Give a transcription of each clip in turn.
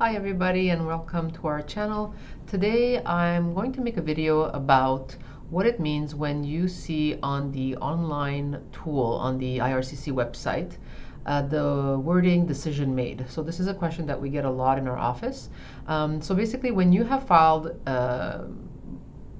Hi everybody and welcome to our channel. Today I'm going to make a video about what it means when you see on the online tool on the IRCC website uh, the wording decision made. So this is a question that we get a lot in our office. Um, so basically when you have filed, uh,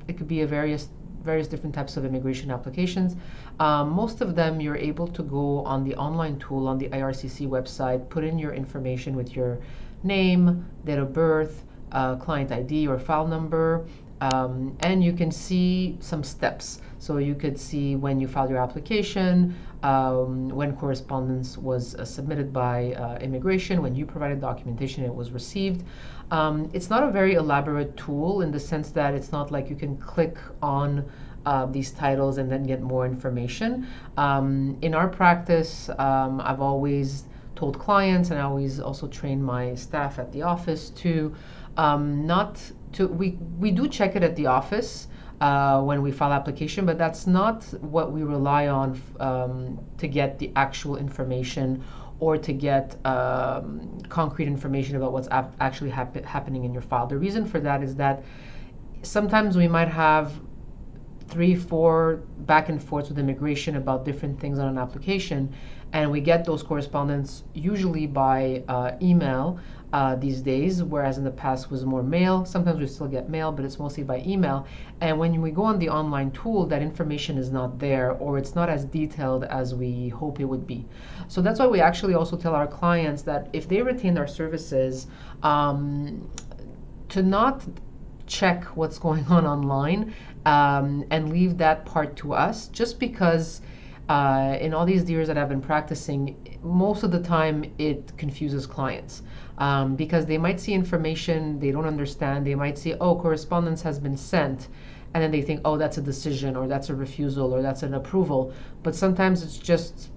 it could be a various various different types of immigration applications. Um, most of them you're able to go on the online tool on the IRCC website, put in your information with your name, date of birth, uh, client ID or file number, um, and you can see some steps. So you could see when you filed your application, um, when correspondence was uh, submitted by uh, immigration, when you provided documentation, it was received. Um, it's not a very elaborate tool in the sense that it's not like you can click on uh, these titles and then get more information. Um, in our practice, um, I've always told clients, and I always also train my staff at the office to um, not to we we do check it at the office uh, when we file application, but that's not what we rely on um, to get the actual information or to get um, concrete information about what's actually hap happening in your file. The reason for that is that sometimes we might have three, four back and forths with immigration about different things on an application, and we get those correspondence usually by uh, email uh, these days, whereas in the past was more mail. Sometimes we still get mail, but it's mostly by email. And when we go on the online tool, that information is not there, or it's not as detailed as we hope it would be. So that's why we actually also tell our clients that if they retain our services, um, to not check what's going on online um, and leave that part to us just because uh, in all these years that I've been practicing, most of the time it confuses clients um, because they might see information they don't understand. They might see, oh, correspondence has been sent, and then they think, oh, that's a decision, or that's a refusal, or that's an approval. But sometimes it's just,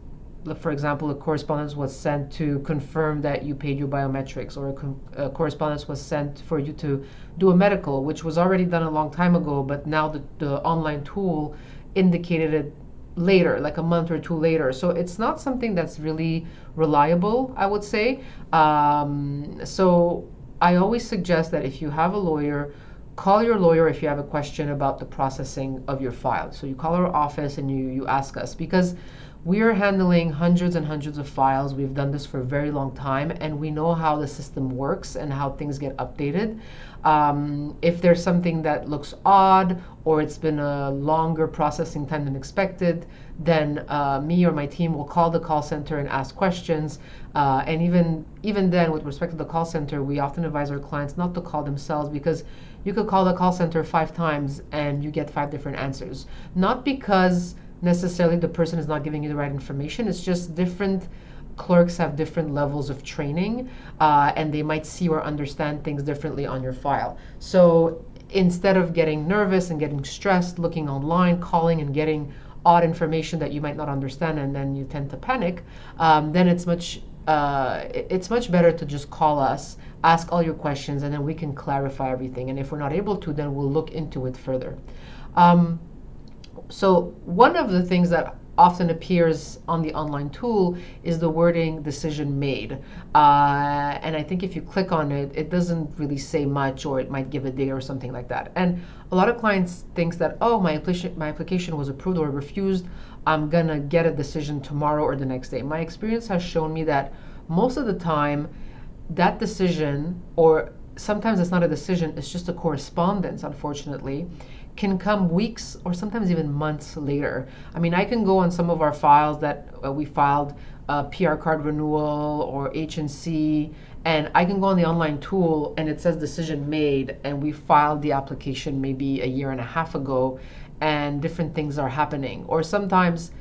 for example, a correspondence was sent to confirm that you paid your biometrics, or a, a correspondence was sent for you to do a medical, which was already done a long time ago, but now the, the online tool indicated it later, like a month or two later. So it's not something that's really reliable, I would say. Um, so I always suggest that if you have a lawyer, call your lawyer if you have a question about the processing of your file. So you call our office and you, you ask us because we are handling hundreds and hundreds of files. We've done this for a very long time, and we know how the system works and how things get updated. Um, if there's something that looks odd or it's been a longer processing time than expected, then uh, me or my team will call the call center and ask questions. Uh, and even even then, with respect to the call center, we often advise our clients not to call themselves because you could call the call center five times and you get five different answers. Not because necessarily the person is not giving you the right information. It's just different clerks have different levels of training uh, and they might see or understand things differently on your file. So instead of getting nervous and getting stressed, looking online, calling and getting odd information that you might not understand and then you tend to panic, um, then it's much uh, it's much better to just call us, ask all your questions, and then we can clarify everything. And if we're not able to, then we'll look into it further. Um, so one of the things that often appears on the online tool is the wording decision made. Uh, and I think if you click on it, it doesn't really say much or it might give a date or something like that. And a lot of clients thinks that, oh, my application, my application was approved or refused. I'm gonna get a decision tomorrow or the next day. My experience has shown me that most of the time, that decision, or sometimes it's not a decision, it's just a correspondence, unfortunately, can come weeks or sometimes even months later. I mean, I can go on some of our files that uh, we filed uh, PR card renewal or H&C, and I can go on the online tool and it says decision made, and we filed the application maybe a year and a half ago, and different things are happening. Or sometimes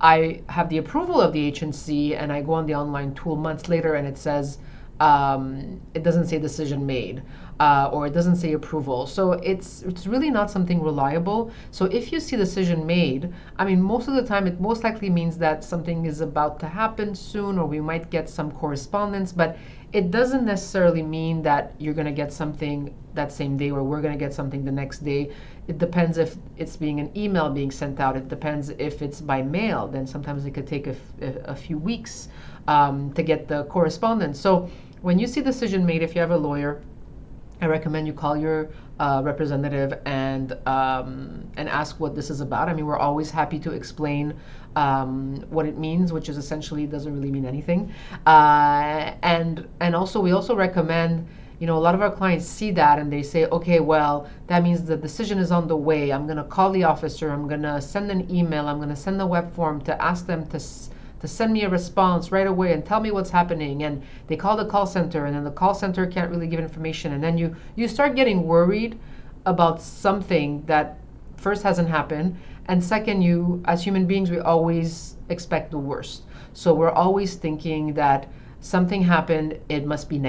I have the approval of the H&C and I go on the online tool months later and it says um, it doesn't say decision made uh, or it doesn't say approval. So it's it's really not something reliable. So if you see decision made, I mean, most of the time it most likely means that something is about to happen soon or we might get some correspondence, but it doesn't necessarily mean that you're going to get something that same day or we're going to get something the next day. It depends if it's being an email being sent out. It depends if it's by mail. Then sometimes it could take a, a few weeks um, to get the correspondence. So when you see decision made, if you have a lawyer, I recommend you call your uh, representative and um, and ask what this is about. I mean, we're always happy to explain um, what it means, which is essentially doesn't really mean anything. Uh, and and also we also recommend you know, a lot of our clients see that and they say, okay, well, that means the decision is on the way. I'm going to call the officer. I'm going to send an email. I'm going to send a web form to ask them to to send me a response right away and tell me what's happening and they call the call center and then the call center can't really give information and then you you start getting worried about something that first hasn't happened and second you as human beings we always expect the worst so we're always thinking that something happened, it must be.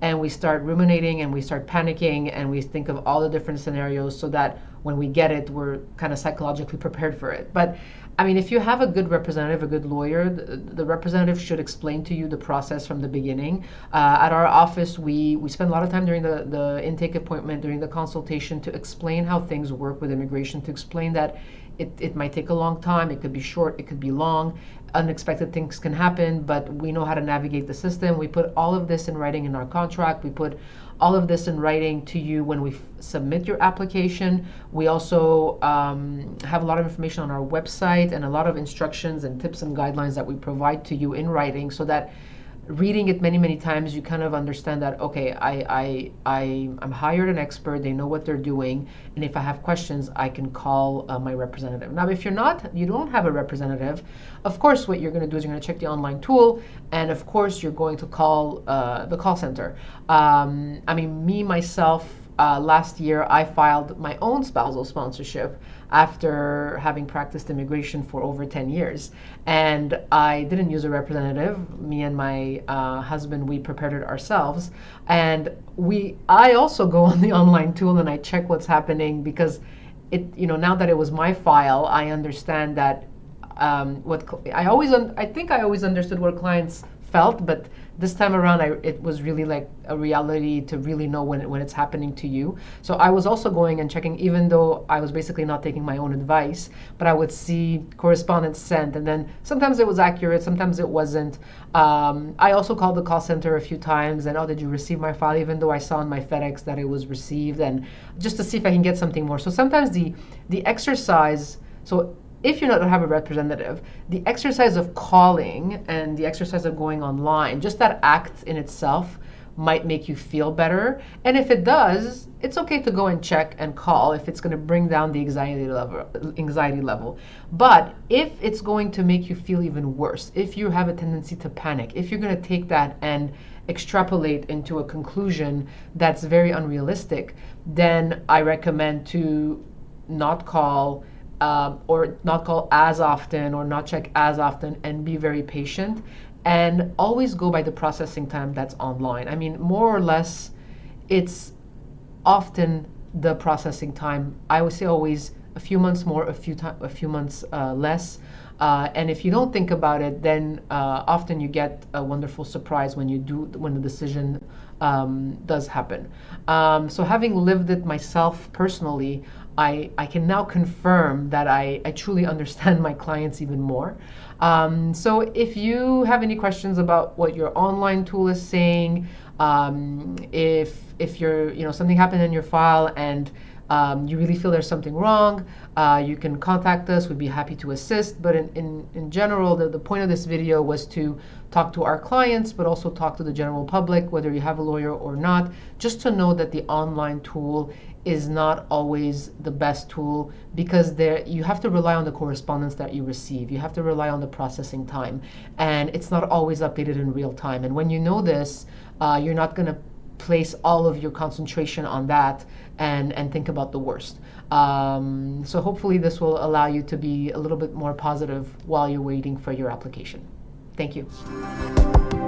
And we start ruminating and we start panicking and we think of all the different scenarios so that when we get it, we're kind of psychologically prepared for it. But I mean, if you have a good representative, a good lawyer, the, the representative should explain to you the process from the beginning. Uh, at our office, we, we spend a lot of time during the, the intake appointment, during the consultation, to explain how things work with immigration, to explain that it, it might take a long time, it could be short, it could be long, unexpected things can happen, but we know how to navigate the system. We put all of this in writing in our contract. We put all of this in writing to you when we submit your application. We also um, have a lot of information on our website and a lot of instructions and tips and guidelines that we provide to you in writing so that reading it many many times you kind of understand that okay I, I I I'm hired an expert they know what they're doing and if I have questions I can call uh, my representative. Now if you're not you don't have a representative of course what you're going to do is you're going to check the online tool and of course you're going to call uh, the call center. Um, I mean me myself uh, last year I filed my own spousal sponsorship after having practiced immigration for over 10 years. And I didn't use a representative. Me and my uh, husband, we prepared it ourselves. And we, I also go on the online tool and I check what's happening because it, you know, now that it was my file, I understand that um, what I always, I think I always understood what clients felt, but this time around, I, it was really like a reality to really know when, it, when it's happening to you. So I was also going and checking, even though I was basically not taking my own advice, but I would see correspondence sent, and then sometimes it was accurate, sometimes it wasn't. Um, I also called the call center a few times, and oh, did you receive my file? Even though I saw on my FedEx that it was received, and just to see if I can get something more. So sometimes the the exercise. So if you don't have a representative, the exercise of calling and the exercise of going online, just that act in itself might make you feel better. And if it does, it's okay to go and check and call if it's going to bring down the anxiety level, anxiety level. But if it's going to make you feel even worse, if you have a tendency to panic, if you're going to take that and extrapolate into a conclusion that's very unrealistic, then I recommend to not call um, or not call as often or not check as often and be very patient and always go by the processing time that's online. I mean, more or less, it's often the processing time. I would say always a few months more, a few time, a few months uh, less. Uh, and if you don't think about it, then uh, often you get a wonderful surprise when you do when the decision um, does happen. Um, so having lived it myself personally, I, I can now confirm that I, I truly understand my clients even more. Um, so if you have any questions about what your online tool is saying, um, if if you're you know something happened in your file and um, you really feel there's something wrong, uh, you can contact us. We'd be happy to assist. But in, in, in general, the, the point of this video was to talk to our clients, but also talk to the general public, whether you have a lawyer or not, just to know that the online tool is not always the best tool because there you have to rely on the correspondence that you receive. You have to rely on the processing time, and it's not always updated in real time. And when you know this, uh, you're not going to place all of your concentration on that and, and think about the worst. Um, so hopefully this will allow you to be a little bit more positive while you're waiting for your application. Thank you.